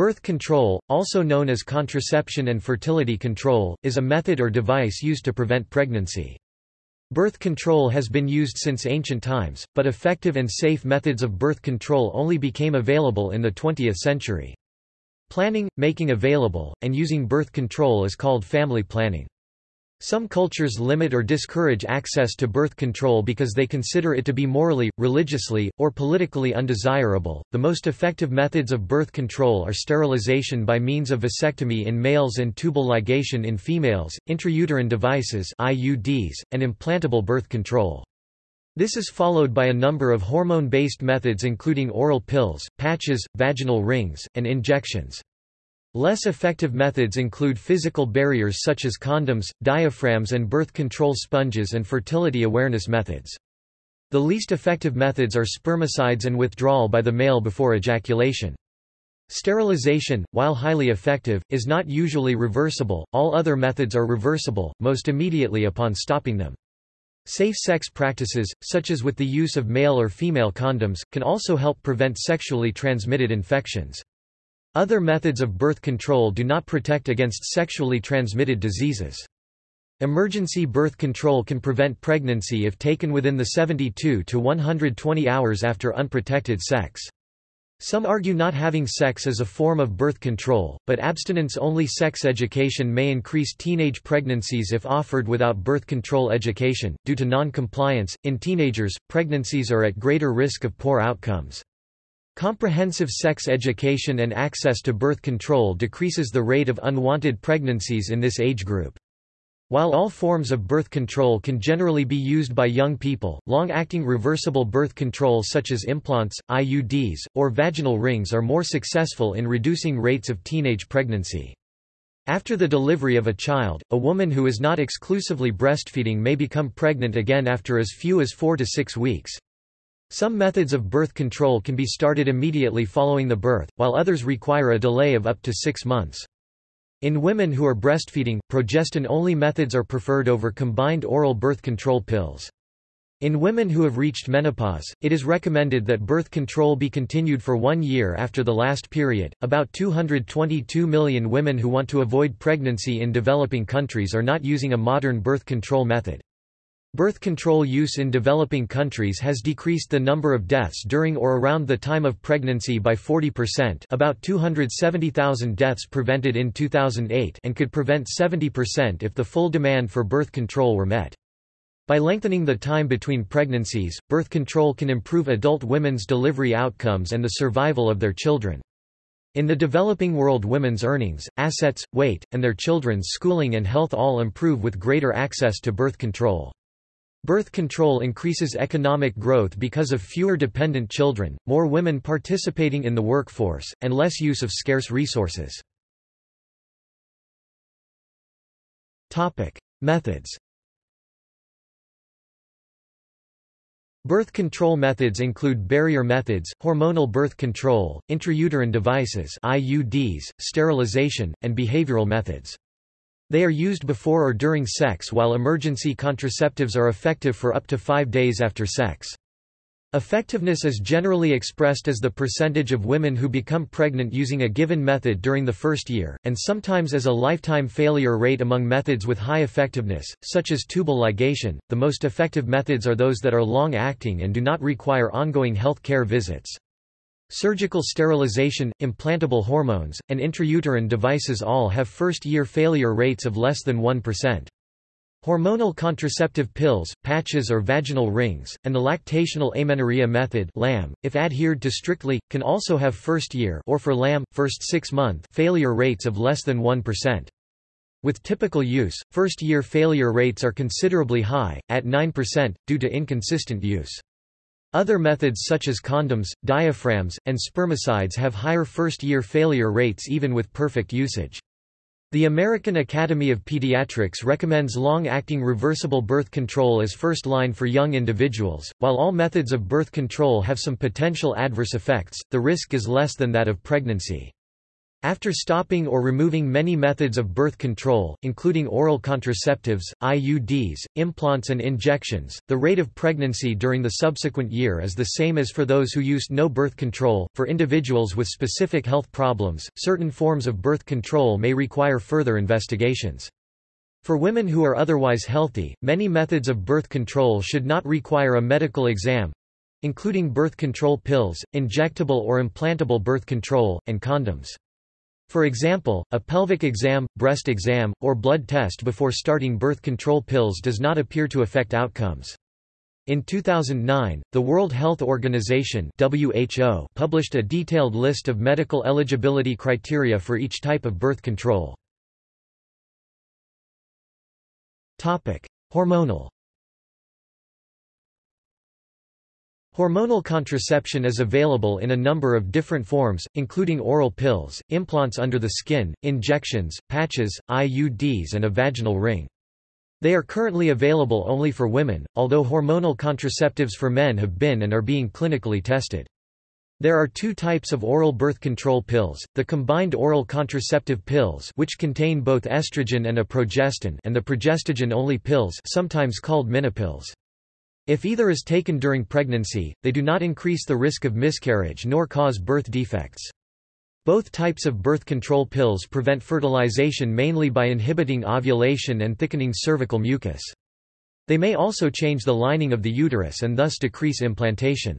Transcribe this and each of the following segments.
Birth control, also known as contraception and fertility control, is a method or device used to prevent pregnancy. Birth control has been used since ancient times, but effective and safe methods of birth control only became available in the 20th century. Planning, making available, and using birth control is called family planning. Some cultures limit or discourage access to birth control because they consider it to be morally, religiously, or politically undesirable. The most effective methods of birth control are sterilization by means of vasectomy in males and tubal ligation in females, intrauterine devices (IUDs), and implantable birth control. This is followed by a number of hormone-based methods including oral pills, patches, vaginal rings, and injections. Less effective methods include physical barriers such as condoms, diaphragms and birth control sponges and fertility awareness methods. The least effective methods are spermicides and withdrawal by the male before ejaculation. Sterilization, while highly effective, is not usually reversible, all other methods are reversible, most immediately upon stopping them. Safe sex practices, such as with the use of male or female condoms, can also help prevent sexually transmitted infections. Other methods of birth control do not protect against sexually transmitted diseases. Emergency birth control can prevent pregnancy if taken within the 72 to 120 hours after unprotected sex. Some argue not having sex is a form of birth control, but abstinence-only sex education may increase teenage pregnancies if offered without birth control education. Due to non-compliance, in teenagers, pregnancies are at greater risk of poor outcomes. Comprehensive sex education and access to birth control decreases the rate of unwanted pregnancies in this age group. While all forms of birth control can generally be used by young people, long-acting reversible birth control such as implants, IUDs, or vaginal rings are more successful in reducing rates of teenage pregnancy. After the delivery of a child, a woman who is not exclusively breastfeeding may become pregnant again after as few as four to six weeks. Some methods of birth control can be started immediately following the birth, while others require a delay of up to six months. In women who are breastfeeding, progestin-only methods are preferred over combined oral birth control pills. In women who have reached menopause, it is recommended that birth control be continued for one year after the last period. About 222 million women who want to avoid pregnancy in developing countries are not using a modern birth control method. Birth control use in developing countries has decreased the number of deaths during or around the time of pregnancy by 40% about 270,000 deaths prevented in 2008 and could prevent 70% if the full demand for birth control were met. By lengthening the time between pregnancies, birth control can improve adult women's delivery outcomes and the survival of their children. In the developing world women's earnings, assets, weight, and their children's schooling and health all improve with greater access to birth control. Birth control increases economic growth because of fewer dependent children, more women participating in the workforce, and less use of scarce resources. Methods Birth control methods include barrier methods, hormonal birth control, intrauterine devices IUDs, sterilization, and behavioral methods. They are used before or during sex while emergency contraceptives are effective for up to five days after sex. Effectiveness is generally expressed as the percentage of women who become pregnant using a given method during the first year, and sometimes as a lifetime failure rate among methods with high effectiveness, such as tubal ligation. The most effective methods are those that are long acting and do not require ongoing health care visits. Surgical sterilization, implantable hormones, and intrauterine devices all have first-year failure rates of less than 1%. Hormonal contraceptive pills, patches or vaginal rings, and the lactational amenorrhea method LAM, if adhered to strictly, can also have first-year or for LAM, first six-month failure rates of less than 1%. With typical use, first-year failure rates are considerably high, at 9%, due to inconsistent use. Other methods such as condoms, diaphragms, and spermicides have higher first-year failure rates even with perfect usage. The American Academy of Pediatrics recommends long-acting reversible birth control as first line for young individuals. While all methods of birth control have some potential adverse effects, the risk is less than that of pregnancy. After stopping or removing many methods of birth control, including oral contraceptives, IUDs, implants and injections, the rate of pregnancy during the subsequent year is the same as for those who used no birth control. For individuals with specific health problems, certain forms of birth control may require further investigations. For women who are otherwise healthy, many methods of birth control should not require a medical exam, including birth control pills, injectable or implantable birth control, and condoms. For example, a pelvic exam, breast exam, or blood test before starting birth control pills does not appear to affect outcomes. In 2009, the World Health Organization WHO published a detailed list of medical eligibility criteria for each type of birth control. Hormonal Hormonal contraception is available in a number of different forms, including oral pills, implants under the skin, injections, patches, IUDs and a vaginal ring. They are currently available only for women, although hormonal contraceptives for men have been and are being clinically tested. There are two types of oral birth control pills, the combined oral contraceptive pills which contain both estrogen and a progestin and the progestogen-only pills sometimes called minipills. If either is taken during pregnancy, they do not increase the risk of miscarriage nor cause birth defects. Both types of birth control pills prevent fertilization mainly by inhibiting ovulation and thickening cervical mucus. They may also change the lining of the uterus and thus decrease implantation.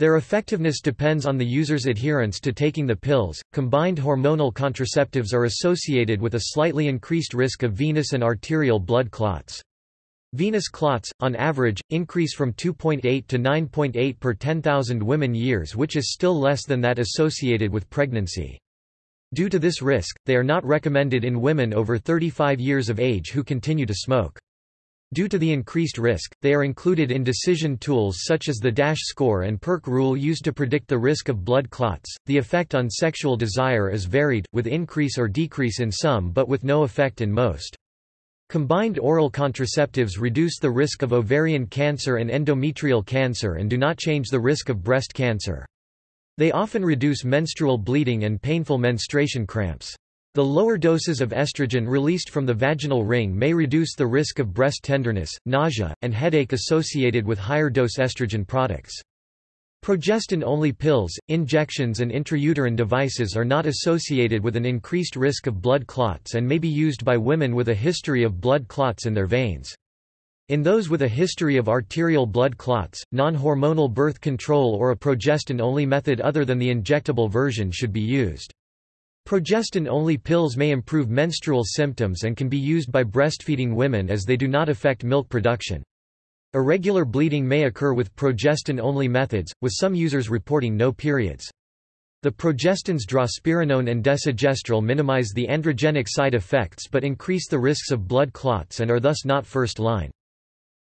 Their effectiveness depends on the user's adherence to taking the pills. Combined hormonal contraceptives are associated with a slightly increased risk of venous and arterial blood clots. Venous clots, on average, increase from 2.8 to 9.8 per 10,000 women years which is still less than that associated with pregnancy. Due to this risk, they are not recommended in women over 35 years of age who continue to smoke. Due to the increased risk, they are included in decision tools such as the DASH score and PERC rule used to predict the risk of blood clots. The effect on sexual desire is varied, with increase or decrease in some but with no effect in most. Combined oral contraceptives reduce the risk of ovarian cancer and endometrial cancer and do not change the risk of breast cancer. They often reduce menstrual bleeding and painful menstruation cramps. The lower doses of estrogen released from the vaginal ring may reduce the risk of breast tenderness, nausea, and headache associated with higher dose estrogen products. Progestin-only pills, injections and intrauterine devices are not associated with an increased risk of blood clots and may be used by women with a history of blood clots in their veins. In those with a history of arterial blood clots, non-hormonal birth control or a progestin-only method other than the injectable version should be used. Progestin-only pills may improve menstrual symptoms and can be used by breastfeeding women as they do not affect milk production. Irregular bleeding may occur with progestin-only methods, with some users reporting no periods. The progestins drospirenone and desogestrel minimize the androgenic side effects but increase the risks of blood clots and are thus not first line.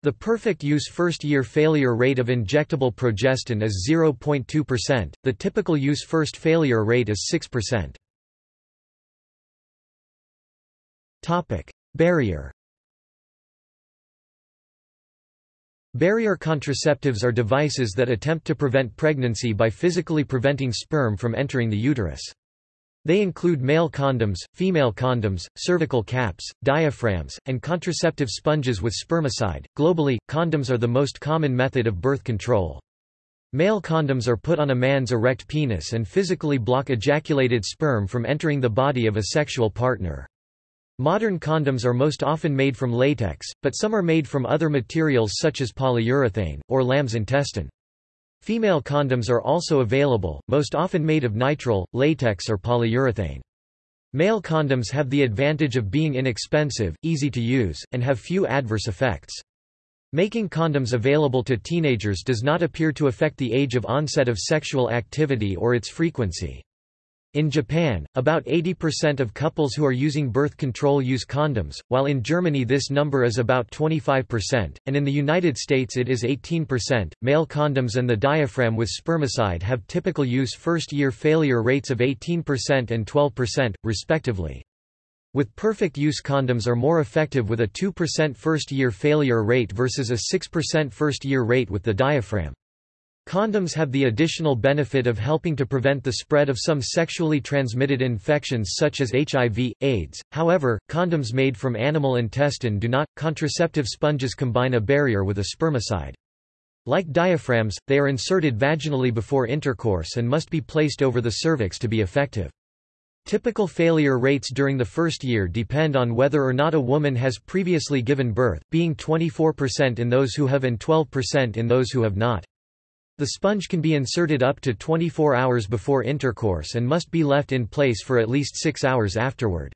The perfect use first-year failure rate of injectable progestin is 0.2%, the typical use first failure rate is 6%. Barrier Barrier contraceptives are devices that attempt to prevent pregnancy by physically preventing sperm from entering the uterus. They include male condoms, female condoms, cervical caps, diaphragms, and contraceptive sponges with spermicide. Globally, condoms are the most common method of birth control. Male condoms are put on a man's erect penis and physically block ejaculated sperm from entering the body of a sexual partner. Modern condoms are most often made from latex, but some are made from other materials such as polyurethane, or lamb's intestine. Female condoms are also available, most often made of nitrile, latex or polyurethane. Male condoms have the advantage of being inexpensive, easy to use, and have few adverse effects. Making condoms available to teenagers does not appear to affect the age of onset of sexual activity or its frequency. In Japan, about 80% of couples who are using birth control use condoms, while in Germany this number is about 25%, and in the United States it is 18%. Male condoms and the diaphragm with spermicide have typical use first year failure rates of 18% and 12%, respectively. With perfect use condoms are more effective with a 2% first year failure rate versus a 6% first year rate with the diaphragm. Condoms have the additional benefit of helping to prevent the spread of some sexually transmitted infections such as HIV, AIDS. However, condoms made from animal intestine do not. Contraceptive sponges combine a barrier with a spermicide. Like diaphragms, they are inserted vaginally before intercourse and must be placed over the cervix to be effective. Typical failure rates during the first year depend on whether or not a woman has previously given birth, being 24% in those who have and 12% in those who have not. The sponge can be inserted up to 24 hours before intercourse and must be left in place for at least 6 hours afterward.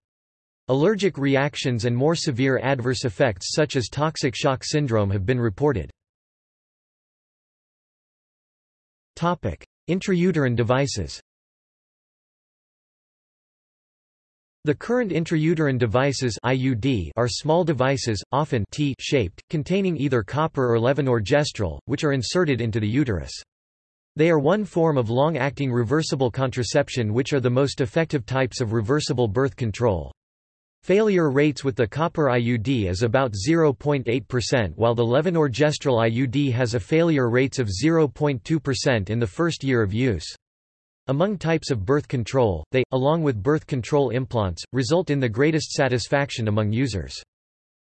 Allergic reactions and more severe adverse effects such as toxic shock syndrome have been reported. Intrauterine devices The current intrauterine devices IUD are small devices, often T-shaped, containing either copper or levonorgestrel, which are inserted into the uterus. They are one form of long-acting reversible contraception which are the most effective types of reversible birth control. Failure rates with the copper IUD is about 0.8% while the levonorgestrel IUD has a failure rates of 0.2% in the first year of use. Among types of birth control, they, along with birth control implants, result in the greatest satisfaction among users.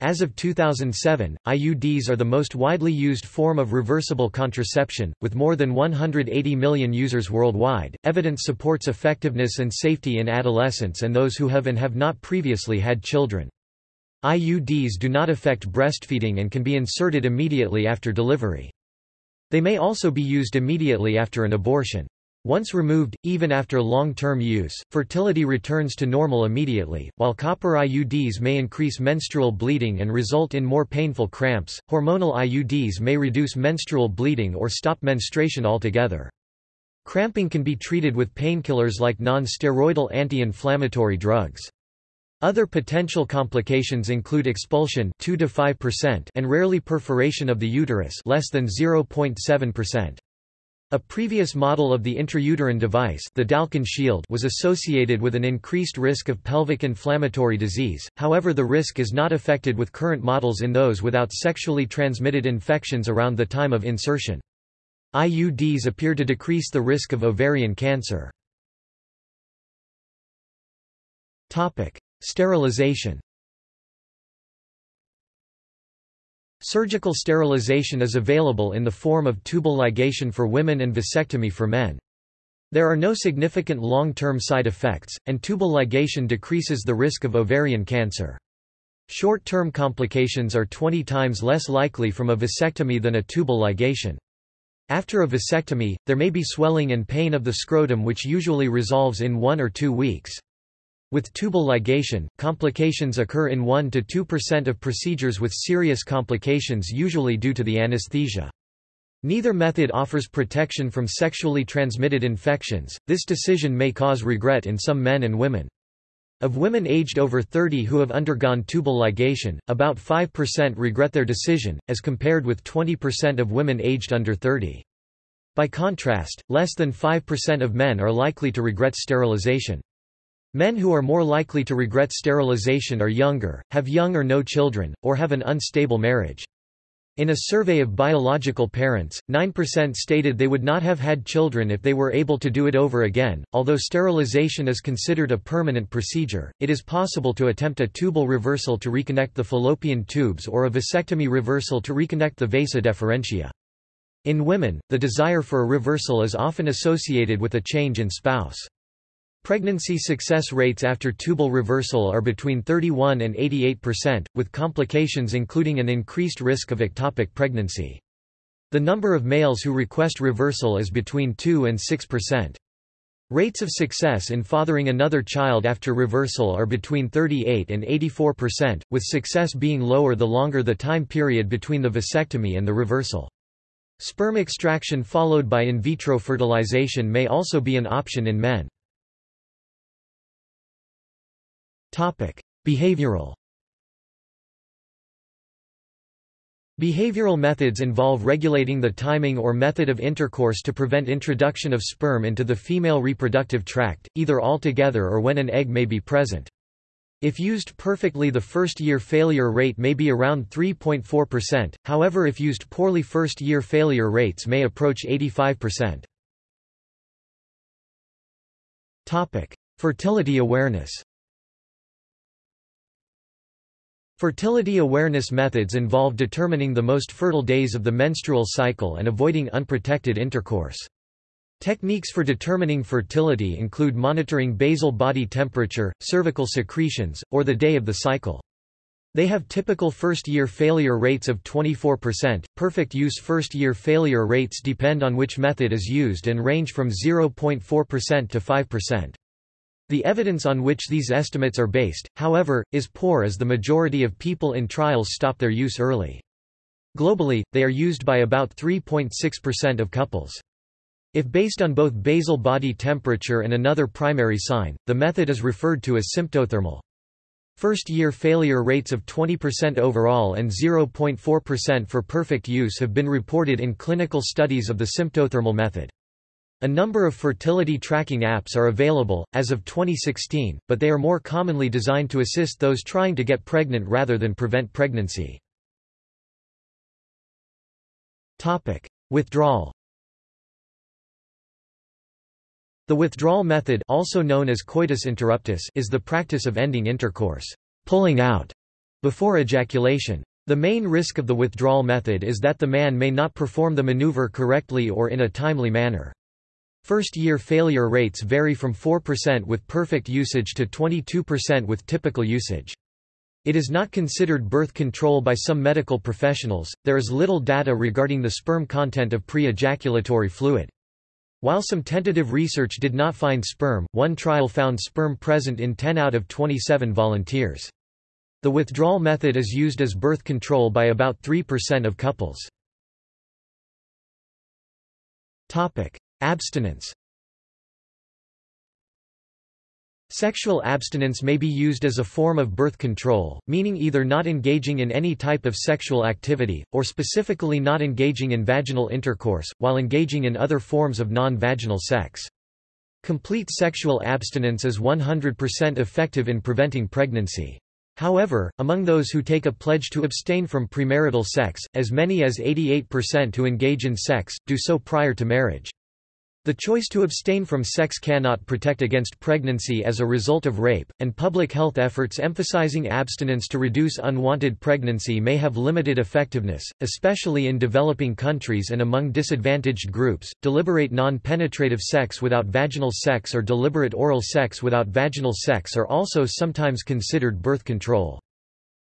As of 2007, IUDs are the most widely used form of reversible contraception, with more than 180 million users worldwide. Evidence supports effectiveness and safety in adolescents and those who have and have not previously had children. IUDs do not affect breastfeeding and can be inserted immediately after delivery. They may also be used immediately after an abortion. Once removed, even after long-term use, fertility returns to normal immediately. While copper IUDs may increase menstrual bleeding and result in more painful cramps, hormonal IUDs may reduce menstrual bleeding or stop menstruation altogether. Cramping can be treated with painkillers like non-steroidal anti-inflammatory drugs. Other potential complications include expulsion 2 to 5% and rarely perforation of the uterus less than 0.7%. A previous model of the intrauterine device the Dalkon shield was associated with an increased risk of pelvic inflammatory disease, however the risk is not affected with current models in those without sexually transmitted infections around the time of insertion. IUDs appear to decrease the risk of ovarian cancer. Sterilization Surgical sterilization is available in the form of tubal ligation for women and vasectomy for men. There are no significant long-term side effects, and tubal ligation decreases the risk of ovarian cancer. Short-term complications are 20 times less likely from a vasectomy than a tubal ligation. After a vasectomy, there may be swelling and pain of the scrotum which usually resolves in one or two weeks. With tubal ligation, complications occur in 1 to 2% of procedures with serious complications usually due to the anesthesia. Neither method offers protection from sexually transmitted infections. This decision may cause regret in some men and women. Of women aged over 30 who have undergone tubal ligation, about 5% regret their decision, as compared with 20% of women aged under 30. By contrast, less than 5% of men are likely to regret sterilization. Men who are more likely to regret sterilization are younger, have young or no children, or have an unstable marriage. In a survey of biological parents, 9% stated they would not have had children if they were able to do it over again. Although sterilization is considered a permanent procedure, it is possible to attempt a tubal reversal to reconnect the fallopian tubes or a vasectomy reversal to reconnect the vasa deferentia. In women, the desire for a reversal is often associated with a change in spouse. Pregnancy success rates after tubal reversal are between 31 and 88%, with complications including an increased risk of ectopic pregnancy. The number of males who request reversal is between 2 and 6%. Rates of success in fathering another child after reversal are between 38 and 84%, with success being lower the longer the time period between the vasectomy and the reversal. Sperm extraction followed by in vitro fertilization may also be an option in men. Behavioral Behavioral methods involve regulating the timing or method of intercourse to prevent introduction of sperm into the female reproductive tract, either altogether or when an egg may be present. If used perfectly the first-year failure rate may be around 3.4%, however if used poorly first-year failure rates may approach 85%. Fertility awareness Fertility awareness methods involve determining the most fertile days of the menstrual cycle and avoiding unprotected intercourse. Techniques for determining fertility include monitoring basal body temperature, cervical secretions, or the day of the cycle. They have typical first-year failure rates of 24%. Perfect use first-year failure rates depend on which method is used and range from 0.4% to 5%. The evidence on which these estimates are based, however, is poor as the majority of people in trials stop their use early. Globally, they are used by about 3.6% of couples. If based on both basal body temperature and another primary sign, the method is referred to as symptothermal. First-year failure rates of 20% overall and 0.4% for perfect use have been reported in clinical studies of the symptothermal method. A number of fertility tracking apps are available, as of 2016, but they are more commonly designed to assist those trying to get pregnant rather than prevent pregnancy. Topic. Withdrawal The withdrawal method also known as coitus interruptus is the practice of ending intercourse pulling out before ejaculation. The main risk of the withdrawal method is that the man may not perform the maneuver correctly or in a timely manner. First-year failure rates vary from 4% with perfect usage to 22% with typical usage. It is not considered birth control by some medical professionals. There is little data regarding the sperm content of pre-ejaculatory fluid. While some tentative research did not find sperm, one trial found sperm present in 10 out of 27 volunteers. The withdrawal method is used as birth control by about 3% of couples. Topic: Abstinence Sexual abstinence may be used as a form of birth control, meaning either not engaging in any type of sexual activity, or specifically not engaging in vaginal intercourse, while engaging in other forms of non-vaginal sex. Complete sexual abstinence is 100% effective in preventing pregnancy. However, among those who take a pledge to abstain from premarital sex, as many as 88% who engage in sex, do so prior to marriage. The choice to abstain from sex cannot protect against pregnancy as a result of rape, and public health efforts emphasizing abstinence to reduce unwanted pregnancy may have limited effectiveness, especially in developing countries and among disadvantaged groups. Deliberate non penetrative sex without vaginal sex or deliberate oral sex without vaginal sex are also sometimes considered birth control.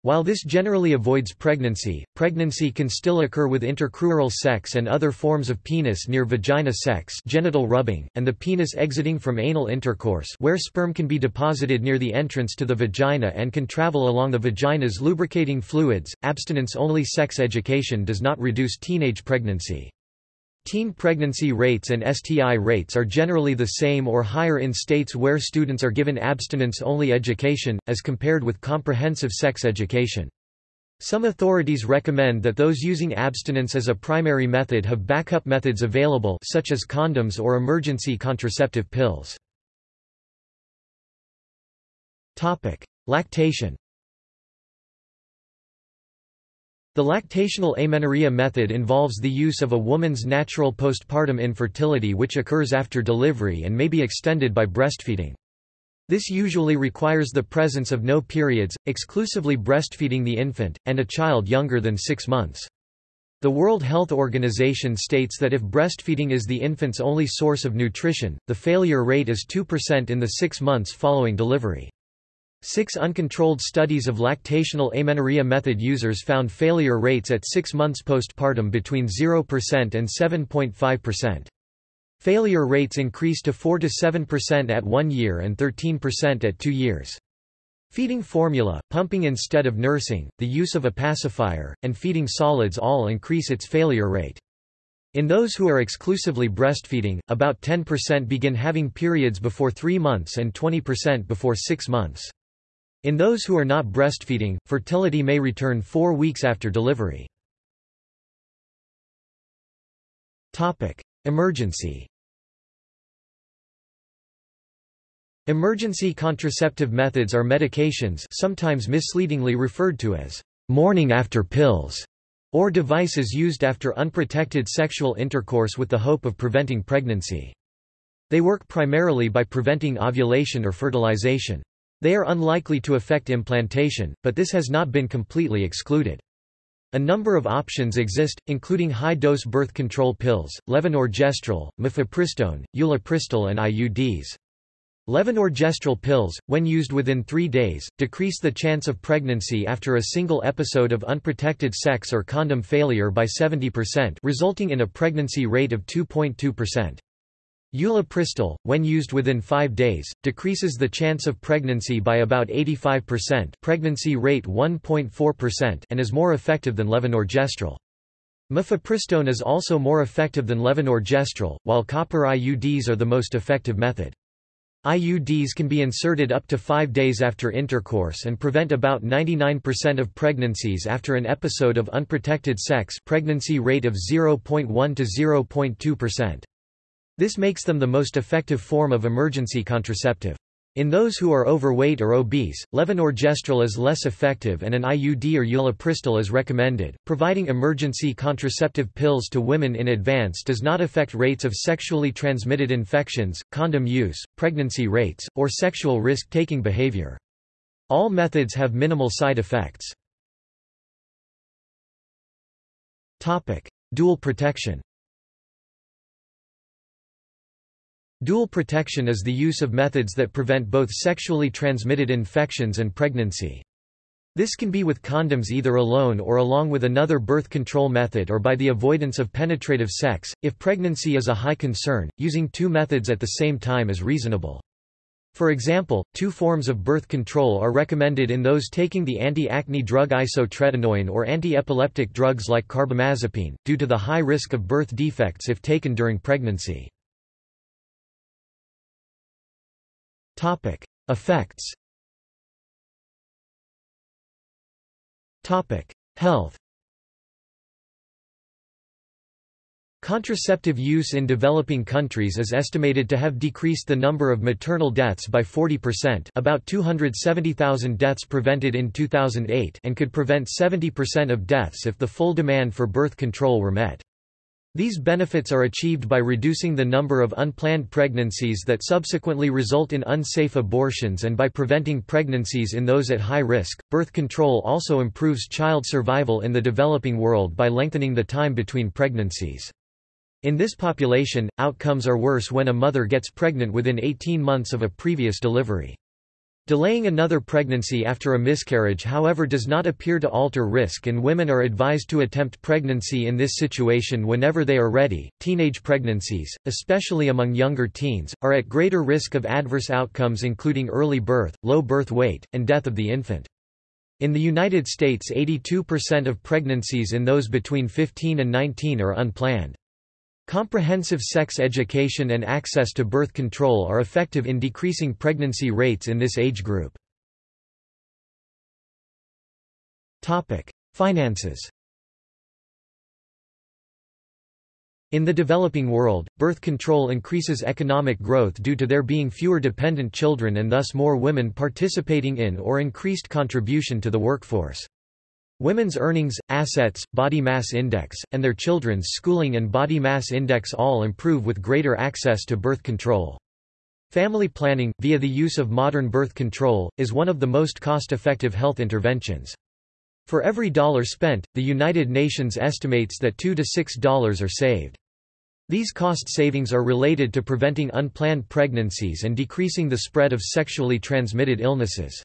While this generally avoids pregnancy, pregnancy can still occur with intercrural sex and other forms of penis near vagina sex genital rubbing, and the penis exiting from anal intercourse where sperm can be deposited near the entrance to the vagina and can travel along the vagina's lubricating fluids. Abstinence-only sex education does not reduce teenage pregnancy. Teen pregnancy rates and STI rates are generally the same or higher in states where students are given abstinence-only education, as compared with comprehensive sex education. Some authorities recommend that those using abstinence as a primary method have backup methods available such as condoms or emergency contraceptive pills. Lactation The lactational amenorrhea method involves the use of a woman's natural postpartum infertility which occurs after delivery and may be extended by breastfeeding. This usually requires the presence of no periods, exclusively breastfeeding the infant, and a child younger than six months. The World Health Organization states that if breastfeeding is the infant's only source of nutrition, the failure rate is 2% in the six months following delivery. Six uncontrolled studies of lactational amenorrhea method users found failure rates at six months postpartum between 0% and 7.5%. Failure rates increase to 4–7% at one year and 13% at two years. Feeding formula, pumping instead of nursing, the use of a pacifier, and feeding solids all increase its failure rate. In those who are exclusively breastfeeding, about 10% begin having periods before 3 months and 20% before 6 months. In those who are not breastfeeding, fertility may return four weeks after delivery. Emergency Emergency contraceptive methods are medications sometimes misleadingly referred to as morning after pills or devices used after unprotected sexual intercourse with the hope of preventing pregnancy. They work primarily by preventing ovulation or fertilization. They are unlikely to affect implantation, but this has not been completely excluded. A number of options exist, including high-dose birth control pills, levonorgestrel, mifepristone, ulipristal and IUDs. Levonorgestrel pills, when used within three days, decrease the chance of pregnancy after a single episode of unprotected sex or condom failure by 70% resulting in a pregnancy rate of 2.2%. Ulipristal, when used within five days, decreases the chance of pregnancy by about 85% pregnancy rate 1.4% and is more effective than levonorgestrel. Mifepristone is also more effective than levonorgestrel, while copper IUDs are the most effective method. IUDs can be inserted up to five days after intercourse and prevent about 99% of pregnancies after an episode of unprotected sex pregnancy rate of 0.1 to 0.2%. This makes them the most effective form of emergency contraceptive. In those who are overweight or obese, levonorgestrel is less effective and an IUD or ulipristal is recommended. Providing emergency contraceptive pills to women in advance does not affect rates of sexually transmitted infections, condom use, pregnancy rates, or sexual risk-taking behavior. All methods have minimal side effects. Topic: Dual protection. Dual protection is the use of methods that prevent both sexually transmitted infections and pregnancy. This can be with condoms either alone or along with another birth control method or by the avoidance of penetrative sex. If pregnancy is a high concern, using two methods at the same time is reasonable. For example, two forms of birth control are recommended in those taking the anti-acne drug isotretinoin or anti-epileptic drugs like carbamazepine, due to the high risk of birth defects if taken during pregnancy. Topic: Effects. Topic: Health. Contraceptive use in developing countries is estimated to have decreased the number of maternal deaths by 40% about 270,000 deaths prevented in 2008 and could prevent 70% of deaths if the full demand for birth control were met. These benefits are achieved by reducing the number of unplanned pregnancies that subsequently result in unsafe abortions and by preventing pregnancies in those at high risk. Birth control also improves child survival in the developing world by lengthening the time between pregnancies. In this population, outcomes are worse when a mother gets pregnant within 18 months of a previous delivery. Delaying another pregnancy after a miscarriage however does not appear to alter risk and women are advised to attempt pregnancy in this situation whenever they are ready. Teenage pregnancies, especially among younger teens, are at greater risk of adverse outcomes including early birth, low birth weight, and death of the infant. In the United States 82% of pregnancies in those between 15 and 19 are unplanned. Comprehensive sex education and access to birth control are effective in decreasing pregnancy rates in this age group. Finances In the developing world, birth control increases economic growth due to there being fewer dependent children and thus more women participating in or increased contribution to the workforce. Women's earnings, assets, body mass index, and their children's schooling and body mass index all improve with greater access to birth control. Family planning, via the use of modern birth control, is one of the most cost-effective health interventions. For every dollar spent, the United Nations estimates that $2 to $6 are saved. These cost savings are related to preventing unplanned pregnancies and decreasing the spread of sexually transmitted illnesses.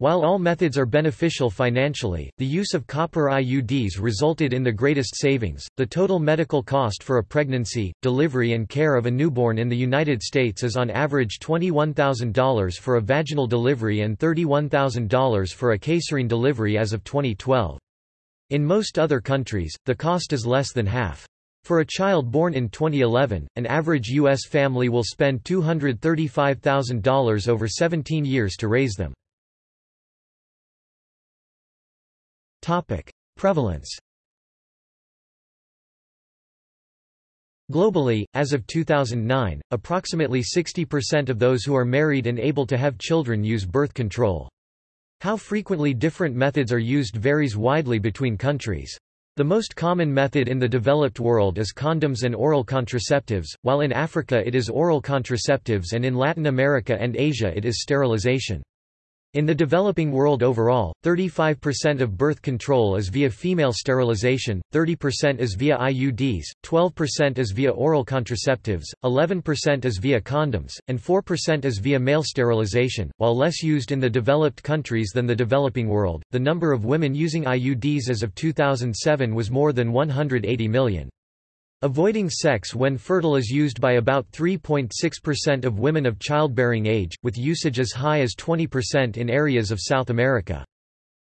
While all methods are beneficial financially, the use of copper IUDs resulted in the greatest savings. The total medical cost for a pregnancy, delivery, and care of a newborn in the United States is on average $21,000 for a vaginal delivery and $31,000 for a caesarean delivery as of 2012. In most other countries, the cost is less than half. For a child born in 2011, an average U.S. family will spend $235,000 over 17 years to raise them. Topic: Prevalence. Globally, as of 2009, approximately 60% of those who are married and able to have children use birth control. How frequently different methods are used varies widely between countries. The most common method in the developed world is condoms and oral contraceptives, while in Africa it is oral contraceptives and in Latin America and Asia it is sterilization. In the developing world overall, 35% of birth control is via female sterilization, 30% is via IUDs, 12% is via oral contraceptives, 11% is via condoms, and 4% is via male sterilization. While less used in the developed countries than the developing world, the number of women using IUDs as of 2007 was more than 180 million. Avoiding sex when fertile is used by about 3.6% of women of childbearing age, with usage as high as 20% in areas of South America.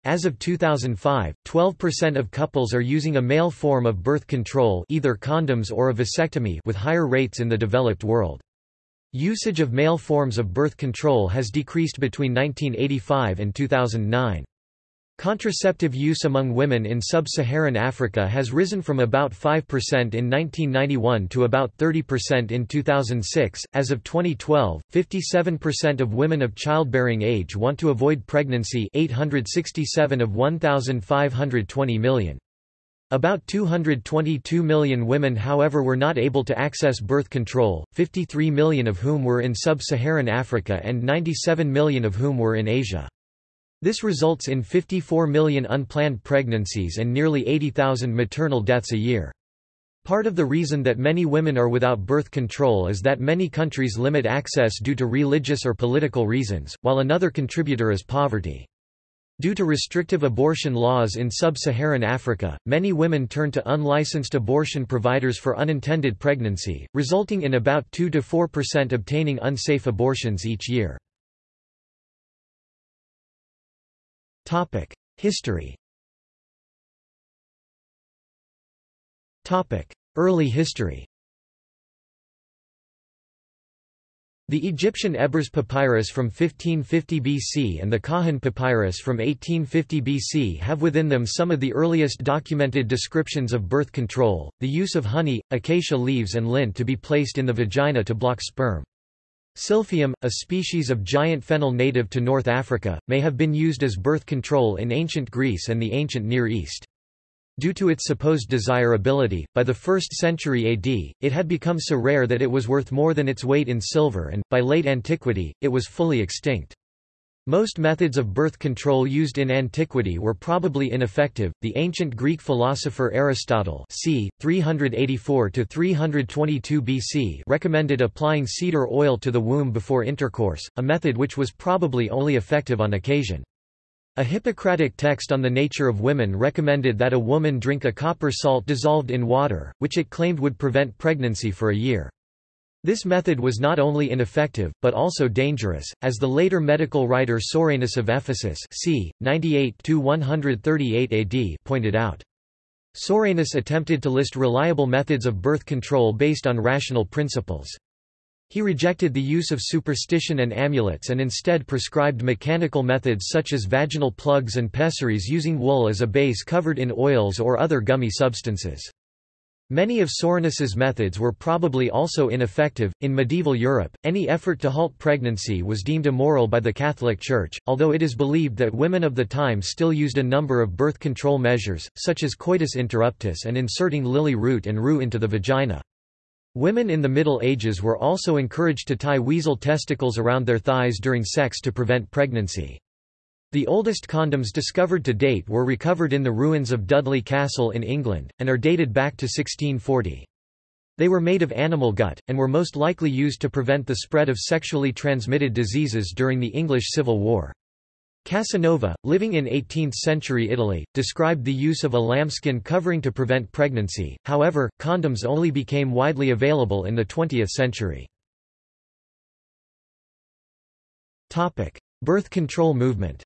As of 2005, 12% of couples are using a male form of birth control either condoms or a vasectomy with higher rates in the developed world. Usage of male forms of birth control has decreased between 1985 and 2009. Contraceptive use among women in sub-Saharan Africa has risen from about 5% in 1991 to about 30% in 2006. As of 2012, 57% of women of childbearing age want to avoid pregnancy, 867 of 1,520 million. About 222 million women however were not able to access birth control, 53 million of whom were in sub-Saharan Africa and 97 million of whom were in Asia. This results in 54 million unplanned pregnancies and nearly 80,000 maternal deaths a year. Part of the reason that many women are without birth control is that many countries limit access due to religious or political reasons, while another contributor is poverty. Due to restrictive abortion laws in sub-Saharan Africa, many women turn to unlicensed abortion providers for unintended pregnancy, resulting in about 2–4% obtaining unsafe abortions each year. Topic: History. Topic: Early history. The Egyptian Ebers papyrus from 1550 BC and the Kahun papyrus from 1850 BC have within them some of the earliest documented descriptions of birth control, the use of honey, acacia leaves and lint to be placed in the vagina to block sperm. Silphium, a species of giant fennel native to North Africa, may have been used as birth control in ancient Greece and the ancient Near East. Due to its supposed desirability, by the 1st century AD, it had become so rare that it was worth more than its weight in silver and, by late antiquity, it was fully extinct. Most methods of birth control used in antiquity were probably ineffective. The ancient Greek philosopher Aristotle, c. 384 to 322 BC, recommended applying cedar oil to the womb before intercourse, a method which was probably only effective on occasion. A Hippocratic text on the nature of women recommended that a woman drink a copper salt dissolved in water, which it claimed would prevent pregnancy for a year. This method was not only ineffective, but also dangerous, as the later medical writer Soranus of Ephesus c. 98–138 AD pointed out. Soranus attempted to list reliable methods of birth control based on rational principles. He rejected the use of superstition and amulets and instead prescribed mechanical methods such as vaginal plugs and pessaries using wool as a base covered in oils or other gummy substances. Many of Soranus's methods were probably also ineffective. In medieval Europe, any effort to halt pregnancy was deemed immoral by the Catholic Church, although it is believed that women of the time still used a number of birth control measures, such as coitus interruptus and inserting lily root and rue into the vagina. Women in the Middle Ages were also encouraged to tie weasel testicles around their thighs during sex to prevent pregnancy. The oldest condoms discovered to date were recovered in the ruins of Dudley Castle in England, and are dated back to 1640. They were made of animal gut, and were most likely used to prevent the spread of sexually transmitted diseases during the English Civil War. Casanova, living in 18th-century Italy, described the use of a lambskin covering to prevent pregnancy, however, condoms only became widely available in the 20th century. Birth control movement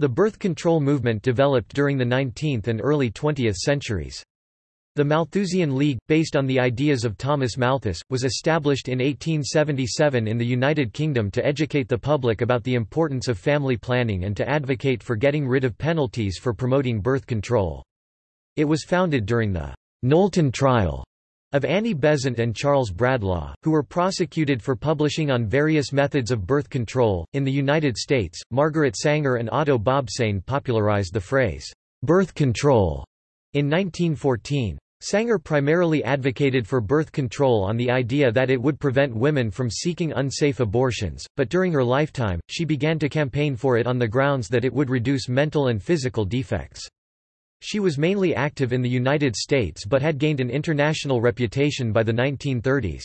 The birth control movement developed during the 19th and early 20th centuries. The Malthusian League, based on the ideas of Thomas Malthus, was established in 1877 in the United Kingdom to educate the public about the importance of family planning and to advocate for getting rid of penalties for promoting birth control. It was founded during the Knowlton trial of Annie Besant and Charles Bradlaugh, who were prosecuted for publishing on various methods of birth control. In the United States, Margaret Sanger and Otto Bobsein popularized the phrase, birth control, in 1914. Sanger primarily advocated for birth control on the idea that it would prevent women from seeking unsafe abortions, but during her lifetime, she began to campaign for it on the grounds that it would reduce mental and physical defects. She was mainly active in the United States but had gained an international reputation by the 1930s.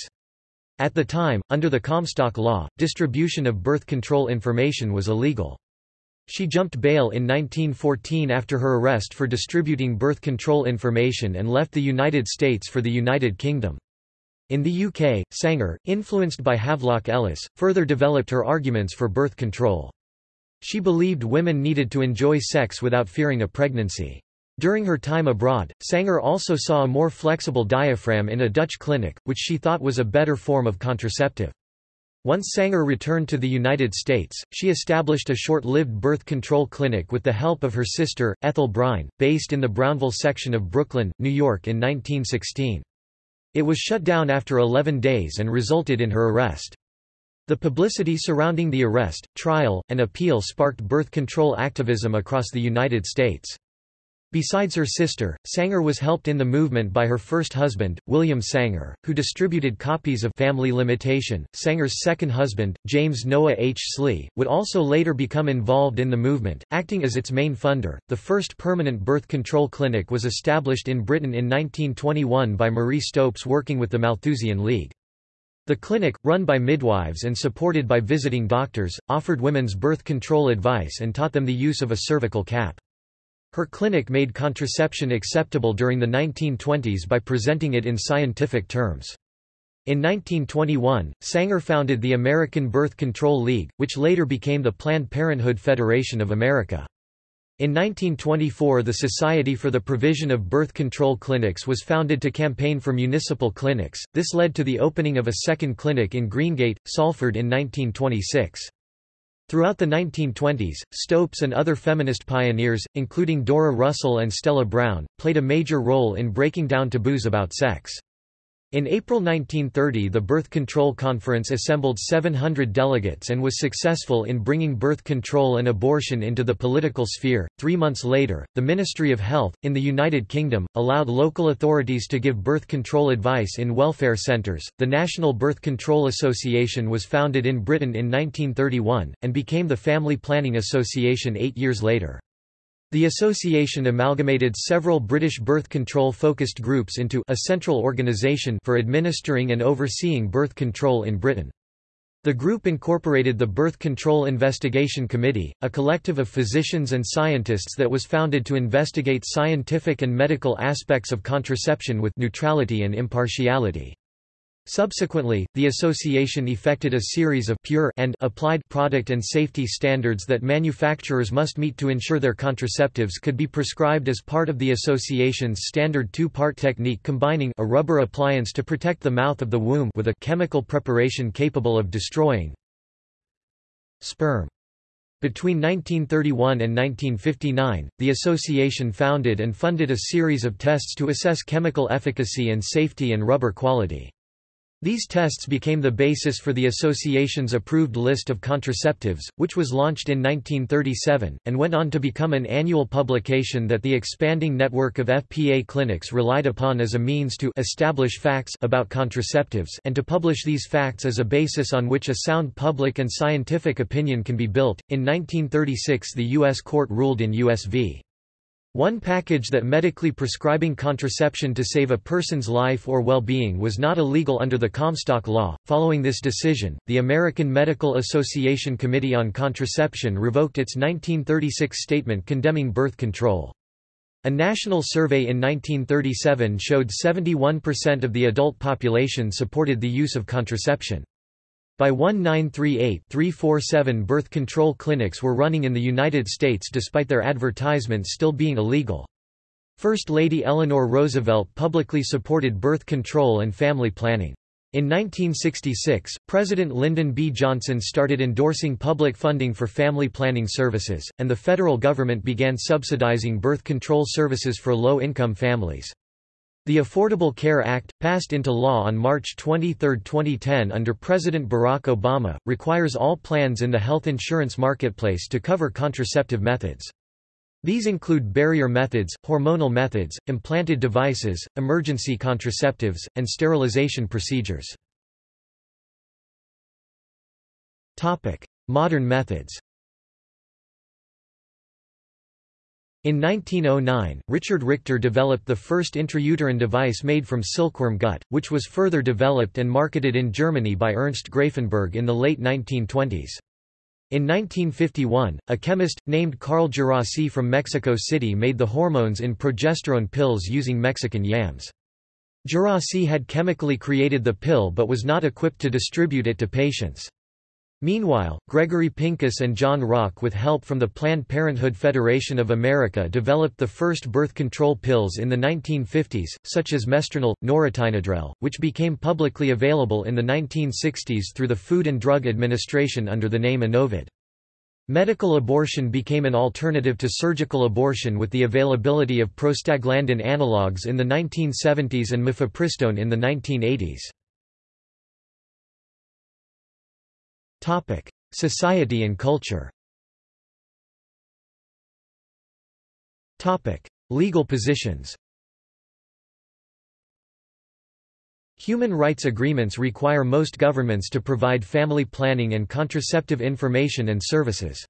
At the time, under the Comstock Law, distribution of birth control information was illegal. She jumped bail in 1914 after her arrest for distributing birth control information and left the United States for the United Kingdom. In the UK, Sanger, influenced by Havelock Ellis, further developed her arguments for birth control. She believed women needed to enjoy sex without fearing a pregnancy. During her time abroad, Sanger also saw a more flexible diaphragm in a Dutch clinic, which she thought was a better form of contraceptive. Once Sanger returned to the United States, she established a short-lived birth control clinic with the help of her sister, Ethel Byrne, based in the Brownsville section of Brooklyn, New York in 1916. It was shut down after 11 days and resulted in her arrest. The publicity surrounding the arrest, trial, and appeal sparked birth control activism across the United States. Besides her sister, Sanger was helped in the movement by her first husband, William Sanger, who distributed copies of Family Limitation. Sanger's second husband, James Noah H. Slee, would also later become involved in the movement, acting as its main funder. The first permanent birth control clinic was established in Britain in 1921 by Marie Stopes working with the Malthusian League. The clinic, run by midwives and supported by visiting doctors, offered women's birth control advice and taught them the use of a cervical cap. Her clinic made contraception acceptable during the 1920s by presenting it in scientific terms. In 1921, Sanger founded the American Birth Control League, which later became the Planned Parenthood Federation of America. In 1924 the Society for the Provision of Birth Control Clinics was founded to campaign for municipal clinics, this led to the opening of a second clinic in Greengate, Salford in 1926. Throughout the 1920s, Stopes and other feminist pioneers, including Dora Russell and Stella Browne, played a major role in breaking down taboos about sex. In April 1930 the Birth Control Conference assembled 700 delegates and was successful in bringing birth control and abortion into the political sphere. Three months later, the Ministry of Health, in the United Kingdom, allowed local authorities to give birth control advice in welfare centres. The National Birth Control Association was founded in Britain in 1931, and became the Family Planning Association eight years later. The association amalgamated several British birth control-focused groups into a central organisation for administering and overseeing birth control in Britain. The group incorporated the Birth Control Investigation Committee, a collective of physicians and scientists that was founded to investigate scientific and medical aspects of contraception with neutrality and impartiality. Subsequently, the association effected a series of pure and applied product and safety standards that manufacturers must meet to ensure their contraceptives could be prescribed as part of the association's standard two-part technique combining a rubber appliance to protect the mouth of the womb with a chemical preparation capable of destroying sperm. Between 1931 and 1959, the association founded and funded a series of tests to assess chemical efficacy and safety and rubber quality. These tests became the basis for the association's approved list of contraceptives, which was launched in 1937, and went on to become an annual publication that the expanding network of FPA clinics relied upon as a means to establish facts about contraceptives and to publish these facts as a basis on which a sound public and scientific opinion can be built. In 1936 the U.S. court ruled in U.S. v. One package that medically prescribing contraception to save a person's life or well-being was not illegal under the Comstock Law. Following this decision, the American Medical Association Committee on Contraception revoked its 1936 statement condemning birth control. A national survey in 1937 showed 71% of the adult population supported the use of contraception. By 1938-347 birth control clinics were running in the United States despite their advertisements still being illegal. First Lady Eleanor Roosevelt publicly supported birth control and family planning. In 1966, President Lyndon B. Johnson started endorsing public funding for family planning services, and the federal government began subsidizing birth control services for low-income families. The Affordable Care Act, passed into law on March 23, 2010 under President Barack Obama, requires all plans in the health insurance marketplace to cover contraceptive methods. These include barrier methods, hormonal methods, implanted devices, emergency contraceptives, and sterilization procedures. Modern methods In 1909, Richard Richter developed the first intrauterine device made from silkworm gut, which was further developed and marketed in Germany by Ernst Grafenberg in the late 1920s. In 1951, a chemist, named Carl Djerassi from Mexico City made the hormones in progesterone pills using Mexican yams. Djerassi had chemically created the pill but was not equipped to distribute it to patients. Meanwhile, Gregory Pincus and John Rock with help from the Planned Parenthood Federation of America developed the first birth control pills in the 1950s, such as Mestranol, norethynodrel, which became publicly available in the 1960s through the Food and Drug Administration under the name Enovid. Medical abortion became an alternative to surgical abortion with the availability of prostaglandin analogues in the 1970s and mifepristone in the 1980s. Topic: Society and culture. Topic: Legal positions. Human rights agreements require most governments to provide family planning and contraceptive information and services.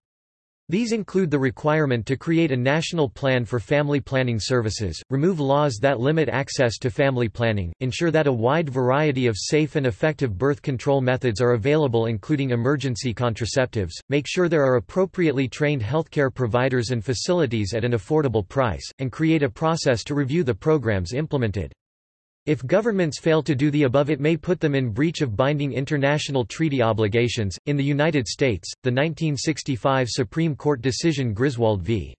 These include the requirement to create a national plan for family planning services, remove laws that limit access to family planning, ensure that a wide variety of safe and effective birth control methods are available including emergency contraceptives, make sure there are appropriately trained healthcare providers and facilities at an affordable price, and create a process to review the programs implemented. If governments fail to do the above, it may put them in breach of binding international treaty obligations. In the United States, the 1965 Supreme Court decision Griswold v.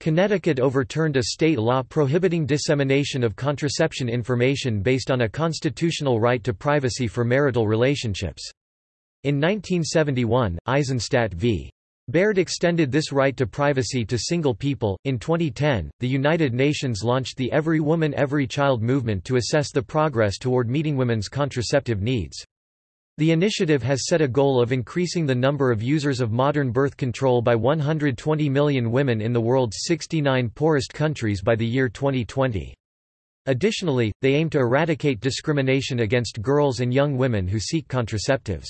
Connecticut overturned a state law prohibiting dissemination of contraception information based on a constitutional right to privacy for marital relationships. In 1971, Eisenstadt v. Baird extended this right to privacy to single people. In 2010, the United Nations launched the Every Woman Every Child movement to assess the progress toward meeting women's contraceptive needs. The initiative has set a goal of increasing the number of users of modern birth control by 120 million women in the world's 69 poorest countries by the year 2020. Additionally, they aim to eradicate discrimination against girls and young women who seek contraceptives.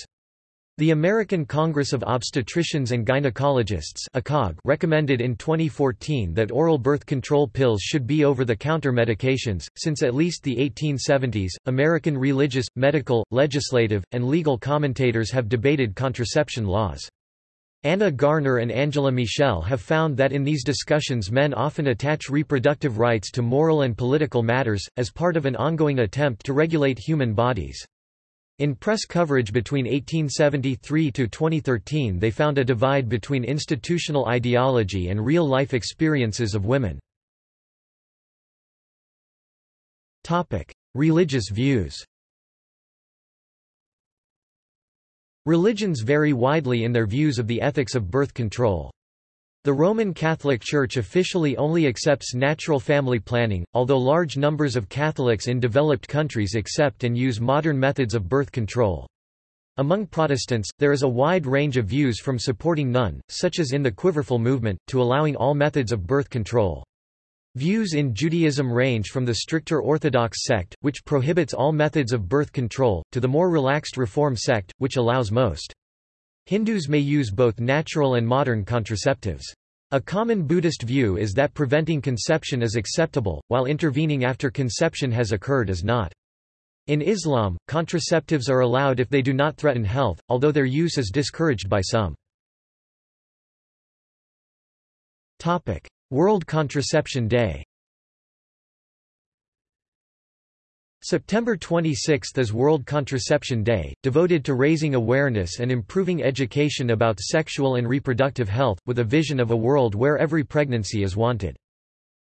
The American Congress of Obstetricians and Gynecologists recommended in 2014 that oral birth control pills should be over-the-counter medications. Since at least the 1870s, American religious, medical, legislative, and legal commentators have debated contraception laws. Anna Garner and Angela Michel have found that in these discussions men often attach reproductive rights to moral and political matters, as part of an ongoing attempt to regulate human bodies. In press coverage between 1873 to 2013 they found a divide between institutional ideology and real-life experiences of women. Religious views Religions vary widely in their views of the ethics of birth control. The Roman Catholic Church officially only accepts natural family planning, although large numbers of Catholics in developed countries accept and use modern methods of birth control. Among Protestants, there is a wide range of views from supporting none, such as in the Quiverful movement, to allowing all methods of birth control. Views in Judaism range from the stricter Orthodox sect, which prohibits all methods of birth control, to the more relaxed Reform sect, which allows most. Hindus may use both natural and modern contraceptives. A common Buddhist view is that preventing conception is acceptable, while intervening after conception has occurred is not. In Islam, contraceptives are allowed if they do not threaten health, although their use is discouraged by some. World Contraception Day September 26 is World Contraception Day, devoted to raising awareness and improving education about sexual and reproductive health, with a vision of a world where every pregnancy is wanted.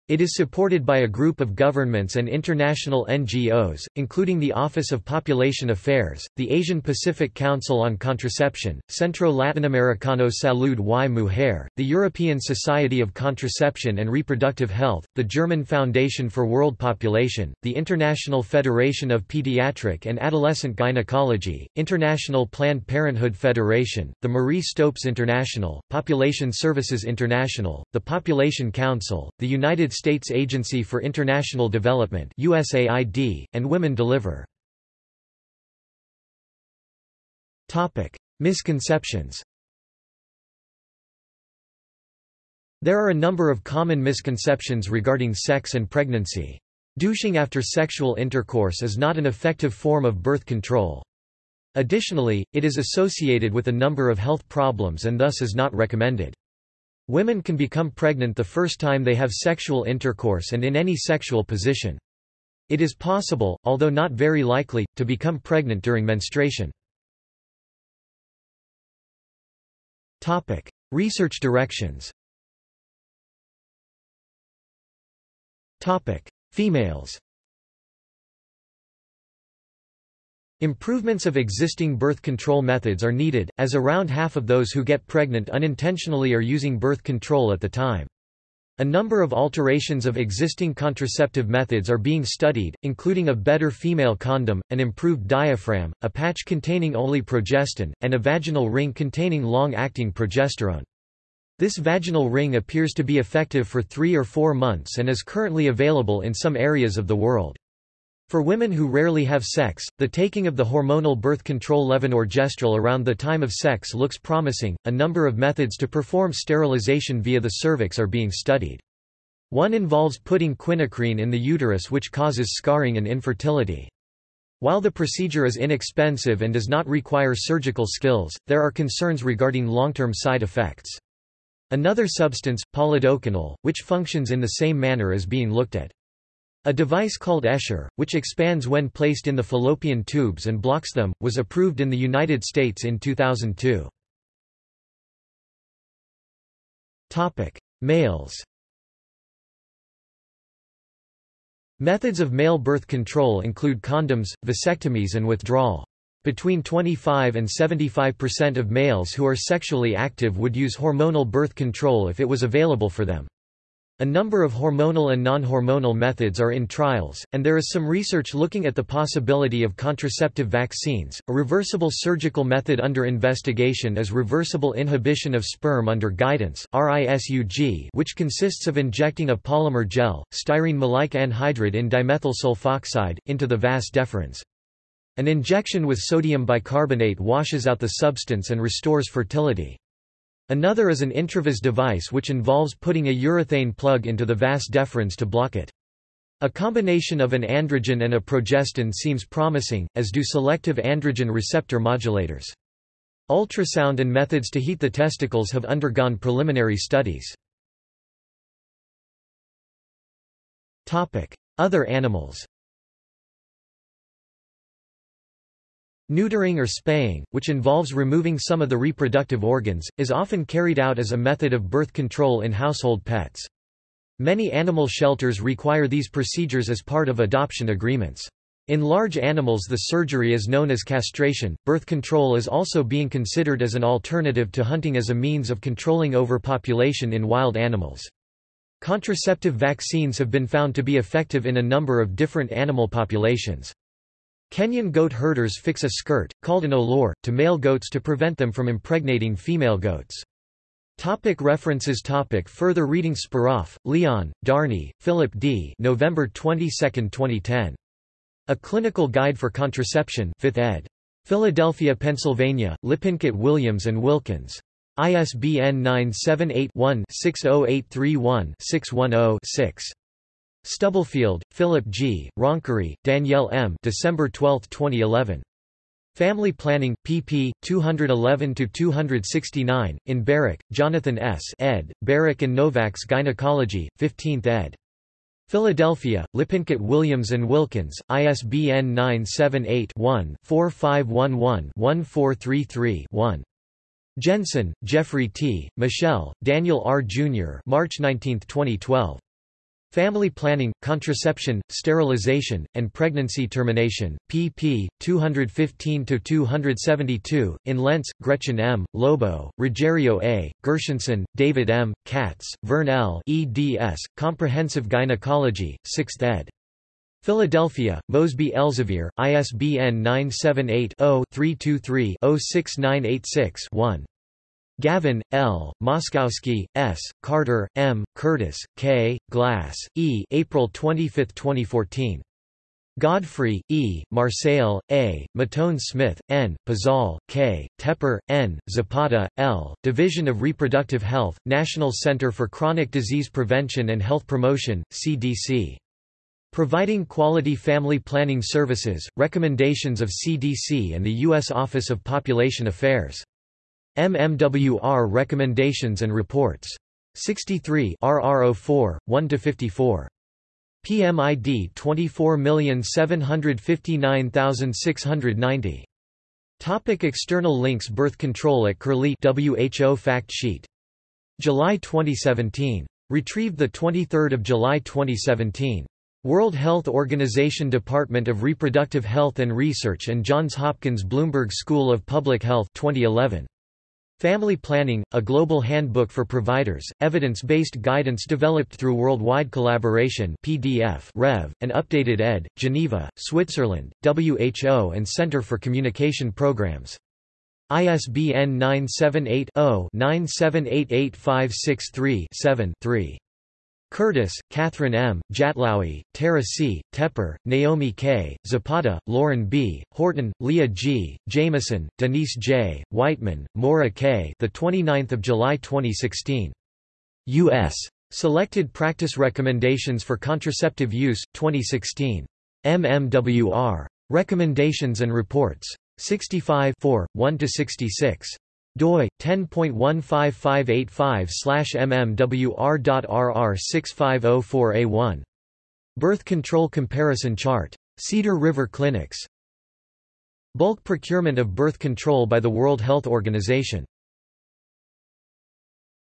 It is supported by a group of governments and international NGOs, including the Office of Population Affairs, the Asian Pacific Council on Contraception, Centro Latinoamericano Salud y Mujer, the European Society of Contraception and Reproductive Health, the German Foundation for World Population, the International Federation of Pediatric and Adolescent Gynecology, International Planned Parenthood Federation, the Marie Stopes International, Population Services International, the Population Council, the United States Agency for International Development USAID, and Women Deliver. Misconceptions There are a number of common misconceptions regarding sex and pregnancy. Douching after sexual intercourse is not an effective form of birth control. Additionally, it is associated with a number of health problems and thus is not recommended. Women can become pregnant the first time they have sexual intercourse and in any sexual position. It is possible, although not very likely, to become pregnant during menstruation. Topic: Research directions. Topic: Females. Improvements of existing birth control methods are needed, as around half of those who get pregnant unintentionally are using birth control at the time. A number of alterations of existing contraceptive methods are being studied, including a better female condom, an improved diaphragm, a patch containing only progestin, and a vaginal ring containing long-acting progesterone. This vaginal ring appears to be effective for three or four months and is currently available in some areas of the world. For women who rarely have sex, the taking of the hormonal birth control levonorgestrel around the time of sex looks promising. A number of methods to perform sterilization via the cervix are being studied. One involves putting quinacrine in the uterus which causes scarring and infertility. While the procedure is inexpensive and does not require surgical skills, there are concerns regarding long-term side effects. Another substance, polidocanol, which functions in the same manner is being looked at. A device called Essure, which expands when placed in the fallopian tubes and blocks them, was approved in the United States in 2002. Topic: Males. Methods of male birth control include condoms, vasectomies and withdrawal. Between 25 and 75% of males who are sexually active would use hormonal birth control if it was available for them. A number of hormonal and non-hormonal methods are in trials, and there is some research looking at the possibility of contraceptive vaccines. A reversible surgical method under investigation is reversible inhibition of sperm under guidance (RISUG), which consists of injecting a polymer gel, styrene maleic anhydride in dimethyl sulfoxide, into the vas deferens. An injection with sodium bicarbonate washes out the substance and restores fertility. Another is an intravas device which involves putting a urethane plug into the vas deferens to block it. A combination of an androgen and a progestin seems promising, as do selective androgen receptor modulators. Ultrasound and methods to heat the testicles have undergone preliminary studies. Other animals Neutering or spaying, which involves removing some of the reproductive organs, is often carried out as a method of birth control in household pets. Many animal shelters require these procedures as part of adoption agreements. In large animals the surgery is known as castration. Birth control is also being considered as an alternative to hunting as a means of controlling overpopulation in wild animals. Contraceptive vaccines have been found to be effective in a number of different animal populations. Kenyan goat herders fix a skirt, called an olor, to male goats to prevent them from impregnating female goats. Topic references topic Further reading Speroff, Leon, Darney, Philip D. November 22, 2010. A Clinical Guide for Contraception 5th ed. Philadelphia, Pennsylvania, Lippincott Williams and Wilkins. ISBN 978 one 60831 610 Stubblefield, Philip G., Roncari, Danielle M. December 12, 2011. Family Planning, pp. 211–269, in Berek, Jonathan S. ed., Berek and Novak's Gynecology, 15th ed. Philadelphia, Lippincott Williams Wilkins, ISBN 978-1-4511-1433-1. Jensen, Jeffrey T., Mishell, Daniel R. Jr. March 19, 2012. Family Planning, Contraception, Sterilization, and Pregnancy Termination, pp. 215–272, in Lentz, Gretchen M., Lobo, Rogerio A., Gershenson, David M., Katz, Vern L. eds, Comprehensive Gynecology, 6th ed. Philadelphia, Mosby Elsevier, ISBN 978 0 323 06986 1. Gavin, L., Moskosky, S., Carter, M., Curtis, K., Glass, E. April 25, 2014. Godfrey, E., Marcell, A., Mautone Smith, N., Pazol, K., Tepper, N., Zapata, L., Division of Reproductive Health, National Center for Chronic Disease Prevention and Health Promotion, CDC. Providing Quality Family Planning Services, Recommendations of CDC and the U.S. Office of Population Affairs. MMWR Recommendations and Reports. 63 RR04, 1–54. PMID 24759690. Topic external links Birth control at Curlie WHO fact sheet. July 2017. Retrieved 23 July 2017. World Health Organization Department of Reproductive Health and Research and Johns Hopkins Bloomberg School of Public Health 2011. Family Planning, a global handbook for providers, evidence-based guidance developed through worldwide collaboration PDF Rev, and updated ed., Geneva, Switzerland, WHO and Center for Communication Programs. ISBN 978 0 9788563 7 3. Curtis, Catherine M., Jatlaoui, Tara C., Tepper, Naomi K., Zapata, Lauren B., Horton, Leah G., Jamieson, Denise J., Whiteman, Maura K. The 29th of July 2016. U.S. Selected Practice Recommendations for Contraceptive Use, 2016. MMWR. Recommendations and Reports. 65 1–66 doi 10.15585/mmwr.rr6504a1 Birth control comparison chart. Cedar River Clinics. Bulk procurement of birth control by the World Health Organization